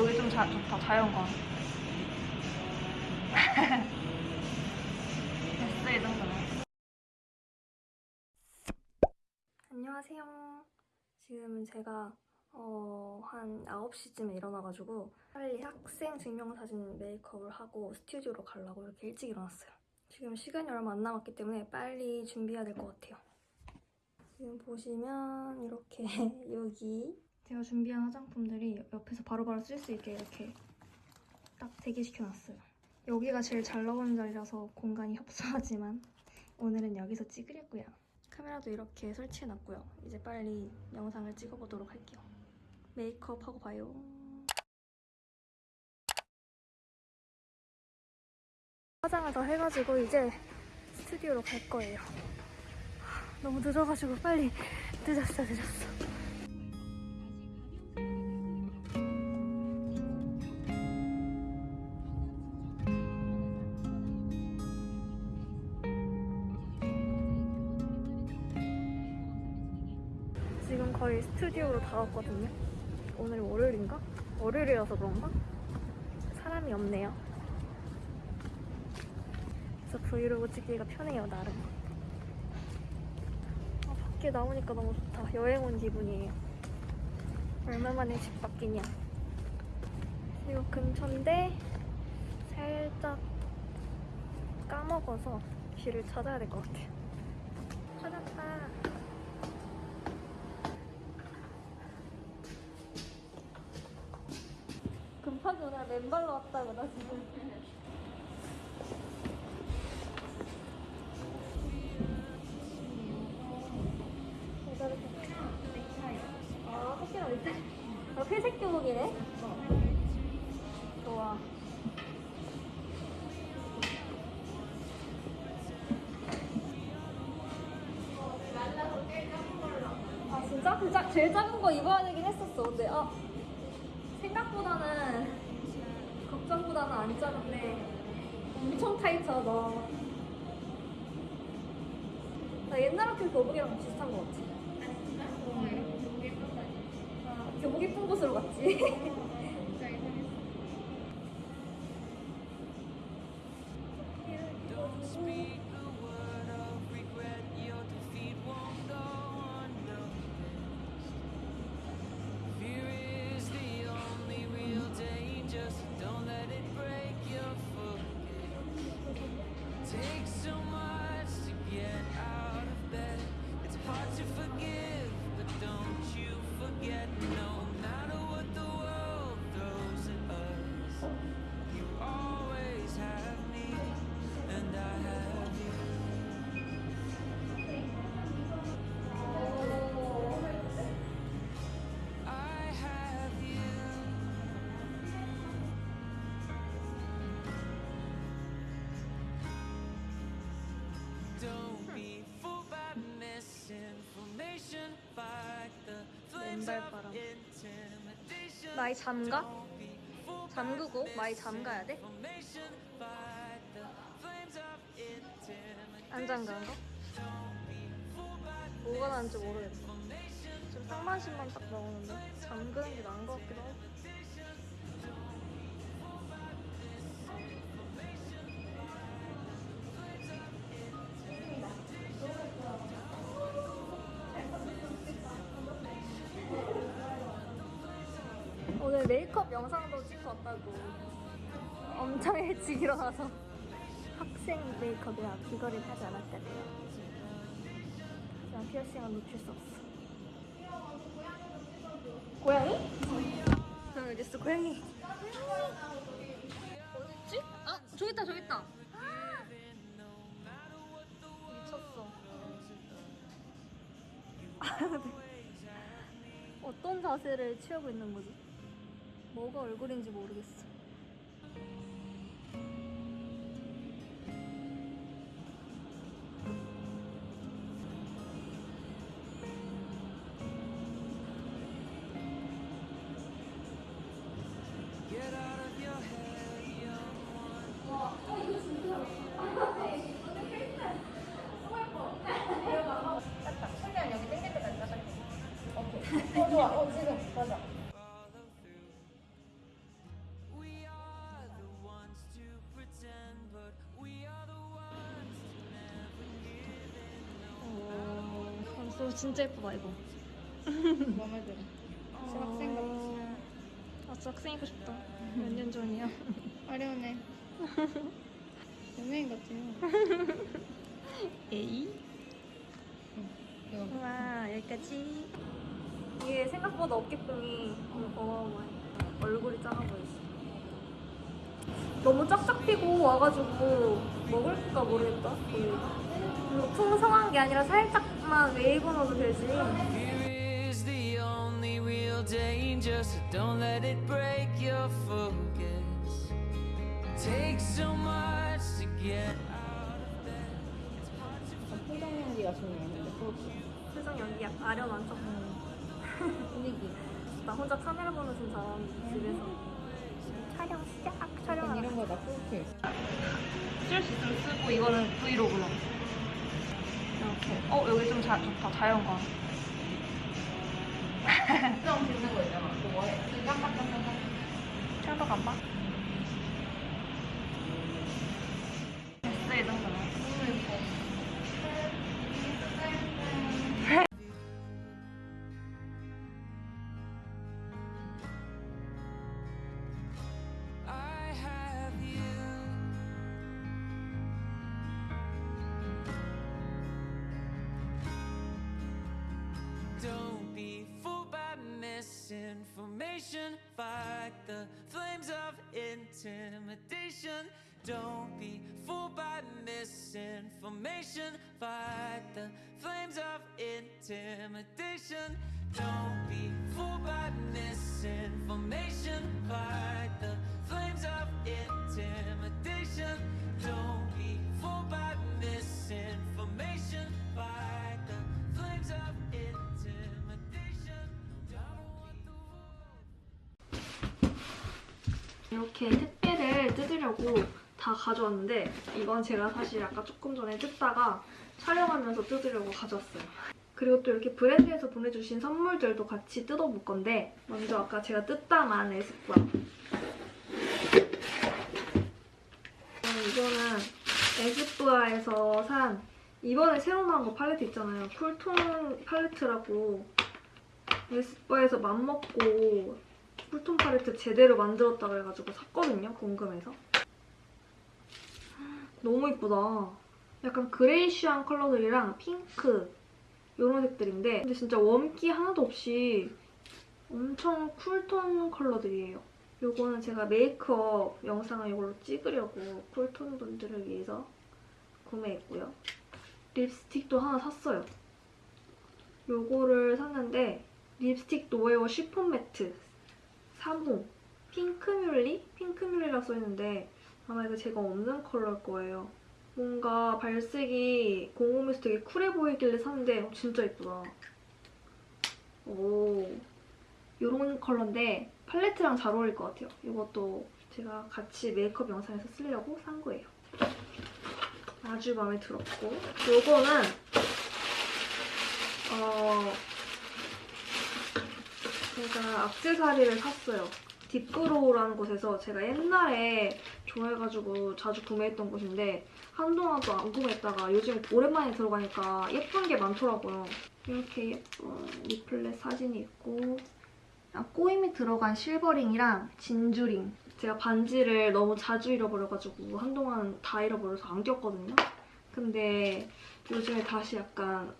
여기 좀 자, 좋다, 자연광. 됐어, 이 정도면. 안녕하세요. 지금은 제가 어, 한 9시쯤에 일어나가지고 빨리 학생 증명사진 메이크업을 하고 스튜디오로 가려고 이렇게 일찍 일어났어요. 지금 시간이 얼마 안 남았기 때문에 빨리 준비해야 될 것 같아요. 지금 보시면 이렇게 여기 제가 준비한 화장품들이 옆에서 바로바로 쓸 수 있게 이렇게 딱 대기시켜놨어요. 여기가 제일 잘 나오는 자리라서 공간이 협소하지만 오늘은 여기서 찍으려고요. 카메라도 이렇게 설치해놨고요. 이제 빨리 영상을 찍어보도록 할게요. 메이크업 하고 봐요. 화장을 더 해가지고 이제 스튜디오로 갈 거예요. 하, 너무 늦어가지고 빨리 늦었어 늦었어. 왔거든요. 오늘 월요일인가? 월요일이라서 그런가? 사람이 없네요. 그래서 브이로그 찍기가 편해요, 나름. 아, 밖에 나오니까 너무 좋다. 여행 온 기분이에요. 얼마만에 집 바뀌냐. 이거 근처인데 살짝 까먹어서 길을 찾아야 될 것 같아요. 찾았다. 급하구나 맨발로 왔다고 나 지금 아아 회색 교복이네? 좋아. 아 진짜? 그 작- 제일 작은 거 입어야 되긴 했었어. 근데 아 생각보다는 걱정보다는 안 작은데 엄청 타이트하다. 나 옛날 학교 교복이랑 비슷한 거 같아. 아, 교복 예쁜 곳으로 갔지. 나이 잠가? 잠그고 마이 잠가야 돼? 안 잠가는 거? 뭐가 나은지 모르겠어. 지금 상반신만 딱 나오는데 잠그는 게 나은 것 같기도 하고. 오늘 메이크업 영상도 찍고 왔다고. 엄청 일찍 일어나서. 학생 메이크업이라 귀걸이를 하지 않았다고요. 그냥 피어싱은 놓칠 수 없어. 고양이? 저 여기 있어 고양이. 어딨지? 아 저기 있다 저기 있다. 미쳤어. 어떤 자세를 취하고 있는 거지? 뭐가 얼굴인지 모르겠어 out of your 진짜 예쁘다 이거. 마음에 들어. 학생 같지? 아 진짜 학생이고 싶다. 몇 년 전이야. 아련해. 연예인 같아요. 에이. 이거 와 여기까지. 이게 생각보다 어깨뽕이 어마어마해. 얼굴이 작아 보였어. 너무 쫙쫙 피고 와가지고 먹을까 모르겠다. 그리고 풍성한 게 아니라 살짝 만 웨이브 넣어도 되지. Fear is the only real danger, so don't let it break your focus. Takes so much to get out of bed. It's hard to 표정 연기가 중요했는데 그렇지. 표정 연기 약간 아련한 척. 분위기. 나 혼자 카메라 보면서 잘하는데 집에서. 촬영 시작. 약간 촬영하는 이런 거나 프로필. 쓸수 있으면 쓰고 이거는 브이로그로 이렇게 어 여기 좀 자, 좋다 자연광 수정 짓는 거 있잖아. 그거 해. 깜빡깜빡. 철벽 안 봐? Fight the flames of intimidation. Don't be fooled by misinformation. Fight the flames of intimidation. Don't be fooled by misinformation. Fight the flames of intimidation. 이렇게 택배를 뜯으려고 다 가져왔는데 이건 제가 사실 아까 조금 전에 뜯다가 촬영하면서 뜯으려고 가져왔어요. 그리고 또 이렇게 브랜드에서 보내주신 선물들도 같이 뜯어볼 건데 먼저 아까 제가 뜯다만 에스쁘아 음, 이거는 에스쁘아에서 산 이번에 새로 나온 거 팔레트 있잖아요. 쿨톤 팔레트라고 에스쁘아에서 맘먹고 cool tone 팔레트 제대로 만들었다 그래가지고 샀거든요. 궁금해서. 너무 이쁘다. 약간 greyish한 컬러들이랑 핑크 이런 색들인데 근데 진짜 warm기 하나도 없이 엄청 cool tone 컬러들이에요. 요거는 제가 메이크업 영상을 이걸로 찍으려고 cool tone 분들을 위해서 구매했고요. 립스틱도 하나 샀어요. 요거를 샀는데 립스틱 노웨어 쉬폰 매트 3호 핑크뮬리? 핑크뮬리라 써있는데 아마 이거 제가 없는 컬러일 거예요. 뭔가 발색이 공홈에서 되게 쿨해 보이길래 샀는데 어, 진짜 예쁘다. 오, 요런 컬러인데 팔레트랑 잘 어울릴 것 같아요. 이것도 제가 같이 메이크업 영상에서 쓰려고 산 거예요. 아주 마음에 들었고 요거는 어 제가 악세사리를 샀어요. 딥그로우라는 곳에서 제가 옛날에 좋아해가지고 자주 구매했던 곳인데 한동안 또 안 구매했다가 요즘 오랜만에 들어가니까 예쁜 게 많더라고요. 이렇게 예쁜 리플렛 사진이 있고 아, 꼬임이 들어간 silver ring이랑 진주 ring 제가 반지를 너무 자주 잃어버려가지고 한동안 다 잃어버려서 안 꼈거든요. 근데 요즘에 다시 약간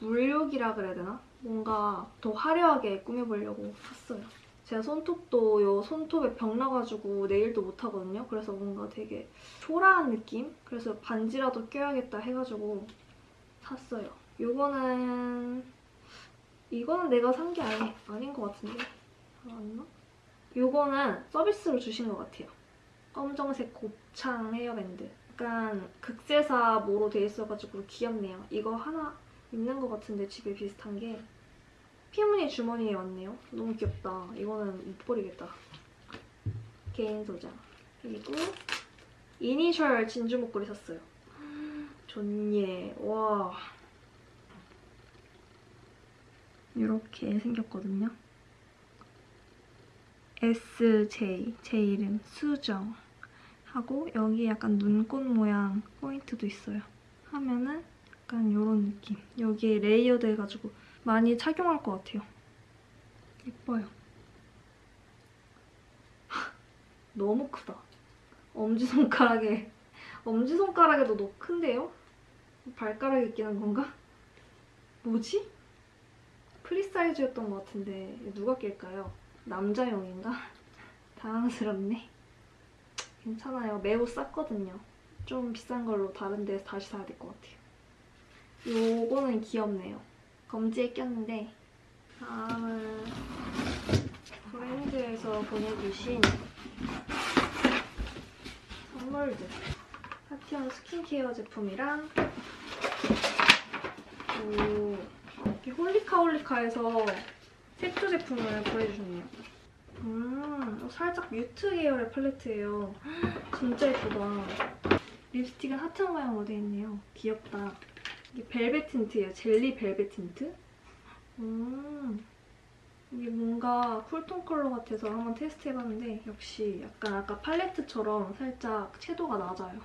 물욕이라 그래야 되나? 뭔가 더 화려하게 꾸며보려고 샀어요. 제가 손톱도 요 손톱에 병 나가지고 네일도 못하거든요. 그래서 뭔가 되게 초라한 느낌? 그래서 반지라도 껴야겠다 해가지고 샀어요. 요거는 이거는 내가 산 게 아니, 아닌 것 같은데 맞나? 요거는 서비스로 주신 것 같아요. 검정색 곱창 헤어밴드. 약간 극세사 모로 돼 있어가지고 귀엽네요. 이거 하나 있는 것 같은데 집에 비슷한 게 피무늬 주머니에 왔네요. 너무 귀엽다. 이거는 못 버리겠다. 개인 소장. 그리고 이니셜 진주 목걸이 샀어요. 좋예. 와. 이렇게 생겼거든요. SJ, 제 이름 수정 하고 여기 약간 눈꽃 모양 포인트도 있어요. 하면은 약간 이런 느낌. 여기에 layered 해가지고 많이 착용할 것 같아요. 예뻐요. 너무 크다. 엄지손가락에 엄지손가락에도 너무 큰데요? 발가락이 있기는 건가? 뭐지? 프리사이즈였던 것 같은데 누가 낄까요? 남자용인가? 당황스럽네. 괜찮아요. 매우 쌌거든요. 좀 비싼 걸로 다른 데서 다시 사야 될 것 같아요. 요거는 귀엽네요. 검지에 꼈는데 다음은 브랜드에서 보내주신 선물들 파티온 스킨케어 제품이랑 오, 이렇게 홀리카홀리카에서 색조 제품을 보내주셨네요. 음, 살짝 mute 계열의 팔레트예요. 진짜 예쁘다. 립스틱은 하트 모양으로 되어 있네요. 귀엽다. 이게 벨벳 tint예요. 젤리 벨벳 틴트. 음, 이게 뭔가 cool tone 컬러 같아서 한번 테스트 해봤는데 역시 약간 아까 팔레트처럼 살짝 채도가 낮아요.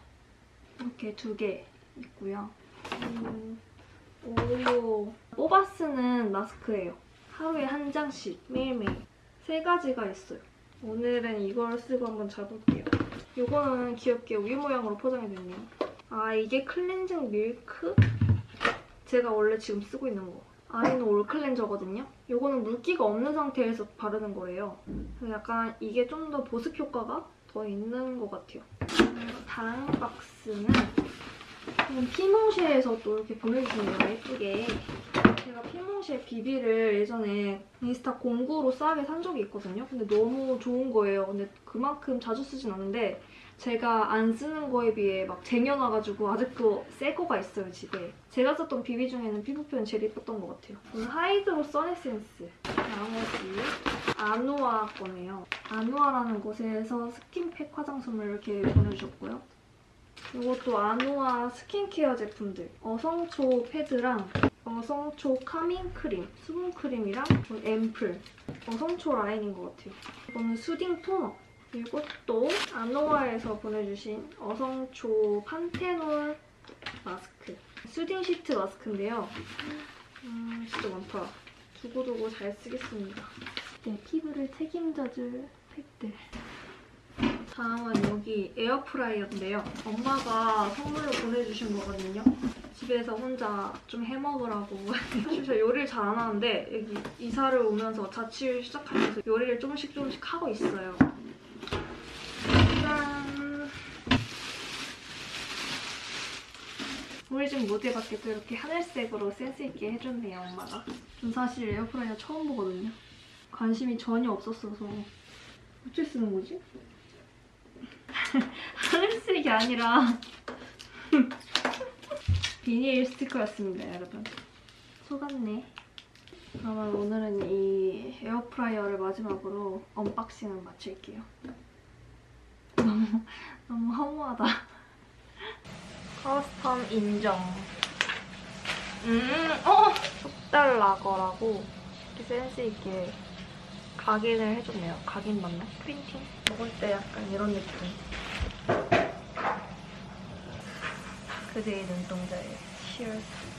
이렇게 두 개 있고요. 음, 오, 뽑아 쓰는 마스크예요. 하루에 한 장씩 매일매일 세 가지가 있어요. 오늘은 이걸 쓰고 한번 잡을게요. 이거는 귀엽게 우유 모양으로 포장이 됐네요. 아 이게 클렌징 밀크? 제가 원래 지금 쓰고 있는 거. 아이는 올 클렌저거든요. 이거는 물기가 없는 상태에서 바르는. 그래서 약간 이게 좀 더 보습 효과가 더 있는 것 같아요. 음, 다음 박스는 피몽쉐에서 또 이렇게 보내주시네요. 예쁘게. 제가 피몽쉐 비비를 예전에 인스타 공구로 싸게 산 적이 있거든요. 근데 너무 좋은 거예요. 근데 그만큼 자주 쓰진 않는데 제가 안 쓰는 거에 비해 막 쟁여놔가지고 아직도 새 거가 있어요, 집에. 제가 썼던 비비 중에는 피부 표현 제일 예뻤던 것 같아요. 이건 hydro 선에센스. 나머지 아누아 거네요. 아누아라는 곳에서 스킨팩 화장솜을 이렇게 보내주셨고요. 이것도 아누아 스킨케어 제품들. 어성초 패드랑 어성초 calming 크림, 수분 크림이랑 앰플. 어성초 라인인 것 같아요. 이거는 soothing 토너. 이것도 아누아에서 보내주신 어성초 판테놀 마스크. soothing 시트 마스크인데요. 음, 진짜 많다. 두고두고 잘 쓰겠습니다. 내 피부를 책임져줄 팩들. 다음은 여기 에어프라이어인데요. 엄마가 선물로 보내주신 거거든요. 집에서 혼자 좀 해먹으라고. 사실 저 요리를 잘 안 하는데 여기 이사를 오면서 자취를 시작하면서 요리를 조금씩 조금씩 하고 있어요. 우리 집 무대 밖에 또 이렇게 하늘색으로 센스있게 해줬네요, 엄마가. 전 사실 에어프라이어 처음 보거든요. 관심이 전혀 없었어서. 어째 쓰는 거지? 하늘색이 아니라 비닐 스티커였습니다, 여러분. 속았네. 그러면 오늘은 이 에어프라이어를 마지막으로 unboxing을 마칠게요. 너무, 너무 허무하다. custom 인정. 음, 어! 속달 라거라고 이렇게 센스있게 각인을 해줬네요. 각인 맞나? printing? 먹을 때 약간 이런 느낌. 그대의 눈동자에 Cheers.